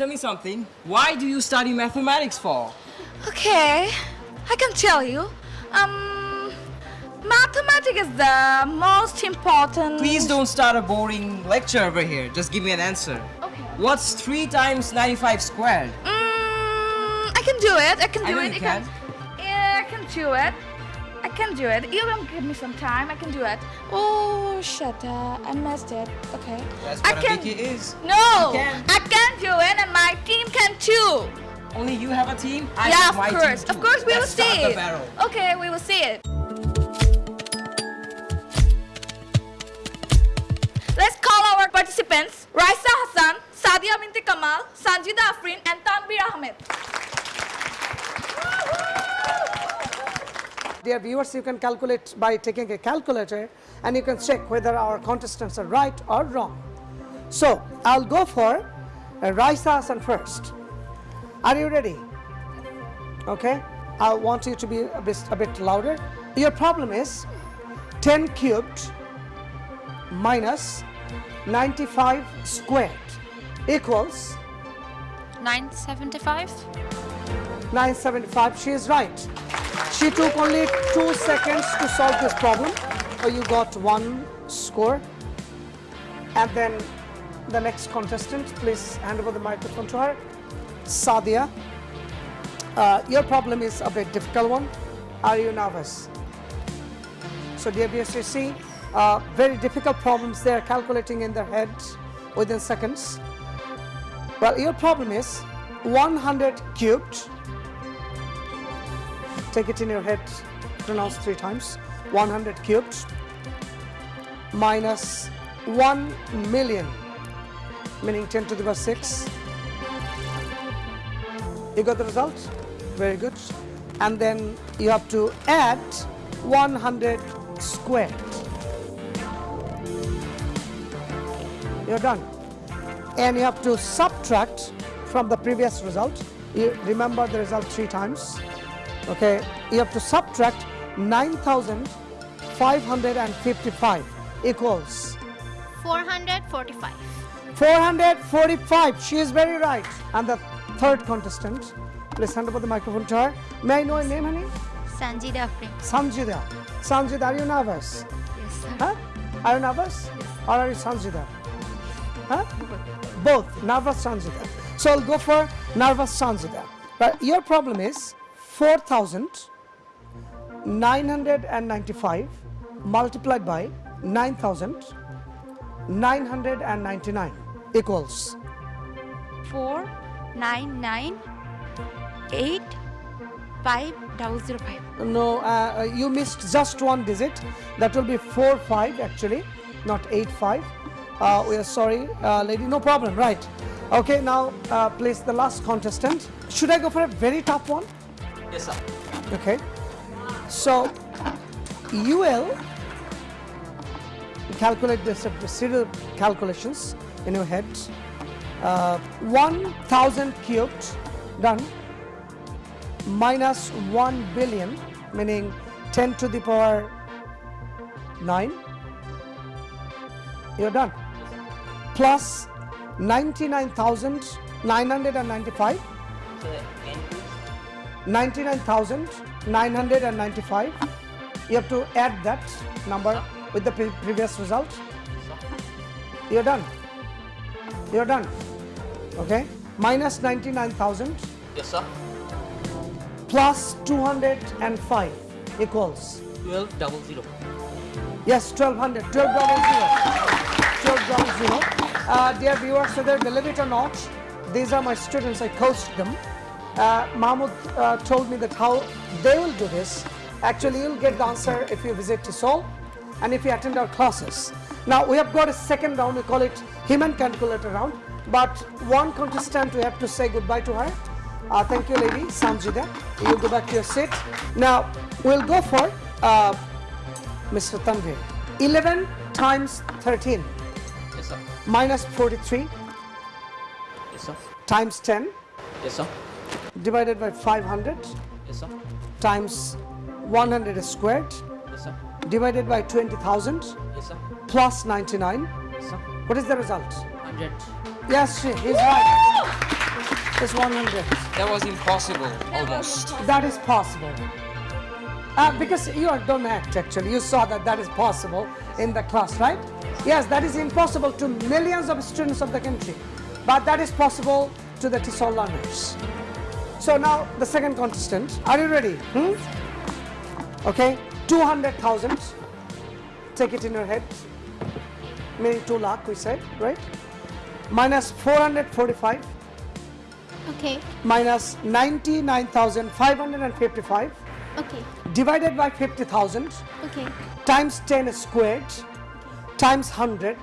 tell me something. Why do you study mathematics for? Okay, I can tell you. Um, mathematics is the most important. Please don't start a boring lecture over here. Just give me an answer. Okay. What's 3 times 95 squared? Mm, I can do it. I can I do know it. you I can. Yeah, I can do it. I can do it. You don't give me some time. I can do it. Oh shit! Uh, I messed it. Okay. That's I what can. a wiki is. No, You can. Too. Only you have a team? I yeah, of my team course. too. Of course, we Let's will see start the it. barrel. Okay, we will see it. Let's call our participants: Raisa Hassan, Sadia Binti Kamal, Sanjida Afrin, and Tanbir Ahmed. Dear viewers, you can calculate by taking a calculator and you can check whether our contestants are right or wrong. So, I'll go for uh, Raisa Hassan first. Are you ready? Okay, I want you to be a bit, a bit louder. Your problem is 10 cubed minus 95 squared equals 975 975. She is right. She took only two seconds to solve this problem. So you got one score. And then the next contestant, please hand over the microphone to her. Sadia. Uh, your problem is a bit difficult one. Are you nervous? So dear BSCC, uh, very difficult problems they are calculating in their head within seconds. Well, your problem is 100 cubed take it in your head pronounce three times 100 cubed minus 1 million meaning 10 to the power 6 you got the result very good. And then you have to add 100 squared you're done. And you have to subtract from the previous result. You remember the result three times. Okay? You have to subtract 9555 equals 445 445 she is very right. And the third contestant. Please hand over the microphone to her. May i know your name honey? Sanjida Afrin. sanjida sanjida are you nervous? Yes, sir. huh? Are you nervous? Or are you sanjida huh? Both. Nervous sanjida so i'll go for nervous sanjida but your problem is 4995 multiplied by 9999 equals 4 9 9 8 5 double zero five. no uh, uh, you missed just one digit. That will be 4 5 actually not 8 5 uh, we are sorry uh, lady. No problem right. Okay now uh, please the last contestant. Should i go for a very tough one? Yes, sir. okay. So you will calculate the serial calculations in your head uh, 1000 cubed done minus 1 billion meaning 10 to the power 9 you're done. Plus 99995 99,995 you have to add that number with the pre- previous result. You're done. You're done okay? Minus 99,000 Yes, sir. plus 205 equals. 12 double zero. yes 1200 12 double zero. 12 double zero. Uh, dear viewers whether believe it or not these are my students. I coached them. Uh, mahmoud uh, told me that how they will do this. Actually you'll get the answer if you visit to Seoul and if you attend our classes now we have got a second round we call it human calculator round but one contestant we have to say goodbye to her uh, thank you lady sanjida you go back to your seat now we'll go for uh, Mr. Tanvir. 11 times 13 Yes, sir. minus 43 Yes, sir. times 10 Yes, sir. divided by 500 Yes, sir. times 100 squared Yes, sir. divided by 20,000 Yes, sir. plus 99. Yes, sir. What is the result? 100. Yes, she is right. is 100. That was impossible, almost. That is possible. Uh, because you are, don't act actually. You saw that that is possible in the class, right? Yes, that is impossible to millions of students of the country. But that is possible to the TESOL learners. So now the second contestant. Are you ready? Hmm? Okay, 200,000. Take it in your head. Meaning 2 lakh, we said, right? Minus 445 Okay. minus 99,555 Okay. divided by 50,000 Okay. times 10 squared Okay. times 100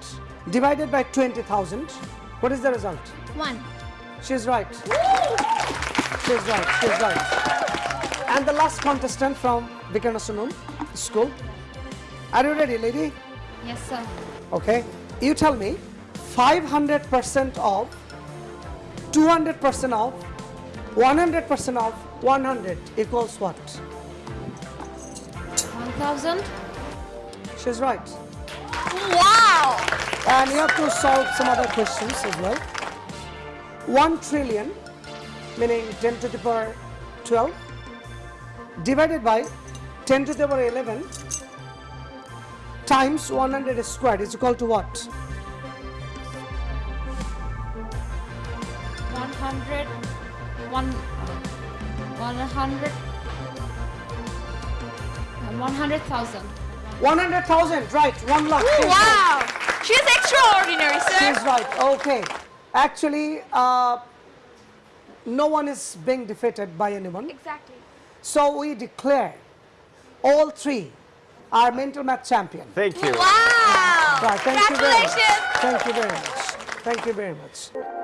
divided by 20,000. What is the result? One. She's right. She's right. She's right. And the last contestant from Viqarunnisa Noon school. Are you ready, lady? Yes, sir. Okay. You tell me 500% of 200% of 100% of 100 equals what? One thousand. She's right. Wow! And you have to solve some other questions as well. 1 trillion, meaning 10 to the power 12, divided by 10 to the power 11 times 100 squared is equal to what? One hundred. One. One hundred. One hundred thousand. 100,000, right, 1 lakh. Right. Wow! She's extraordinary, sir. She's right, okay. Actually, uh, no one is being defeated by anyone. Exactly. So we declare all three are mental math champion. Thank you. Wow! Right, thank you very much. Congratulations! Thank you very much. Thank you very much.